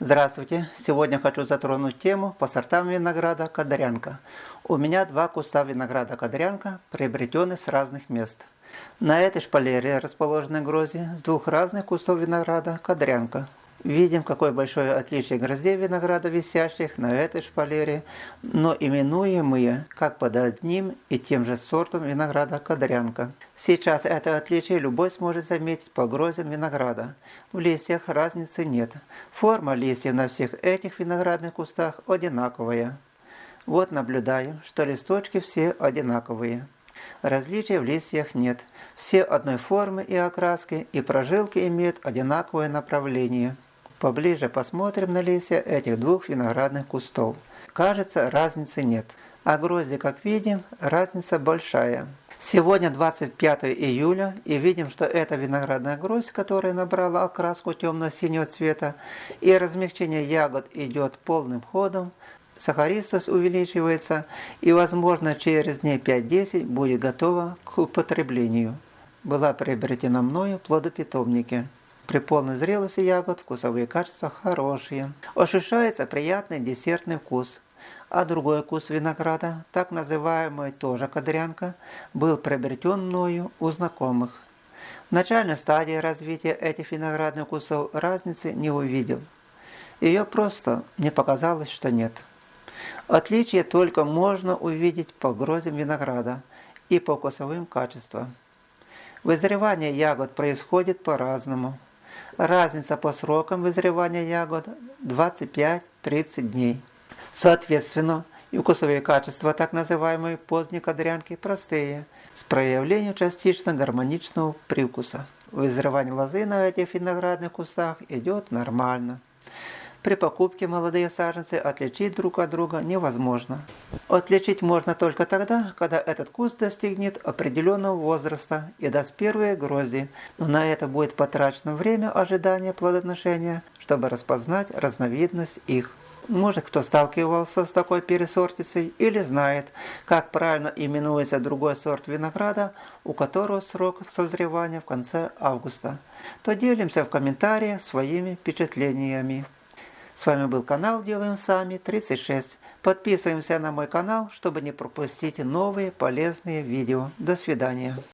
Здравствуйте! Сегодня хочу затронуть тему по сортам винограда Кадарянка. У меня два куста винограда Кадарянка, приобретенные с разных мест. На этой шпалере расположены грозди с двух разных кустов винограда Кадарянка. Видим, какое большое отличие гроздей винограда, висящих на этой шпалере, но именуемые как под одним и тем же сортом винограда кадрянка. Сейчас это отличие любой сможет заметить по гроздям винограда. В листьях разницы нет. Форма листьев на всех этих виноградных кустах одинаковая. Вот наблюдаем, что листочки все одинаковые. Различий в листьях нет. Все одной формы и окраски, и прожилки имеют одинаковое направление. Поближе посмотрим на листья этих двух виноградных кустов. Кажется, разницы нет. А грозди, как видим, разница большая. Сегодня 25 июля и видим, что эта виноградная гроздь, которая набрала окраску темно-синего цвета и размягчение ягод идет полным ходом, сахаристость увеличивается и возможно через дней 5-10 будет готова к употреблению. Была приобретена мною плодопитомники. При полной зрелости ягод вкусовые качества хорошие. Ощущается приятный десертный вкус. А другой вкус винограда, так называемый тоже кадрянка, был приобретен мною у знакомых. В начальной стадии развития этих виноградных вкусов разницы не увидел. Ее просто мне показалось, что нет. Отличие только можно увидеть по грозям винограда и по вкусовым качествам. Вызревание ягод происходит по-разному. Разница по срокам вызревания ягод 25-30 дней. Соответственно, и вкусовые качества так называемой поздней кадрянки простые, с проявлением частично гармоничного привкуса. Вызревание лозы на этих виноградных кустах идет нормально. При покупке молодые саженцы отличить друг от друга невозможно. Отличить можно только тогда, когда этот куст достигнет определенного возраста и даст первые грозди, но на это будет потрачено время ожидания плодоношения, чтобы распознать разновидность их. Может, кто сталкивался с такой пересортицей или знает, как правильно именуется другой сорт винограда, у которого срок созревания в конце августа, то делимся в комментариях своими впечатлениями. С вами был канал Делаем Сами 36. Подписываемся на мой канал, чтобы не пропустить новые полезные видео. До свидания.